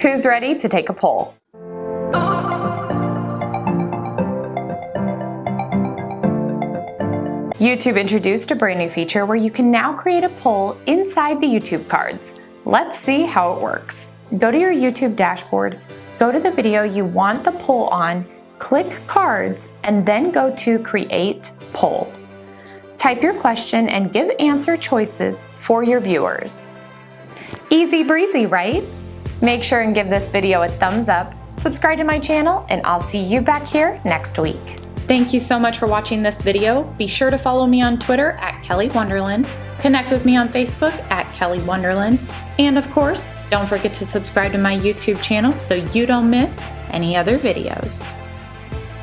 Who's ready to take a poll? YouTube introduced a brand new feature where you can now create a poll inside the YouTube cards. Let's see how it works. Go to your YouTube dashboard, go to the video you want the poll on, click Cards, and then go to Create Poll. Type your question and give answer choices for your viewers. Easy breezy, right? Make sure and give this video a thumbs up, subscribe to my channel, and I'll see you back here next week. Thank you so much for watching this video. Be sure to follow me on Twitter at Kelly Wonderland, connect with me on Facebook at Kelly Wonderland, and of course, don't forget to subscribe to my YouTube channel so you don't miss any other videos.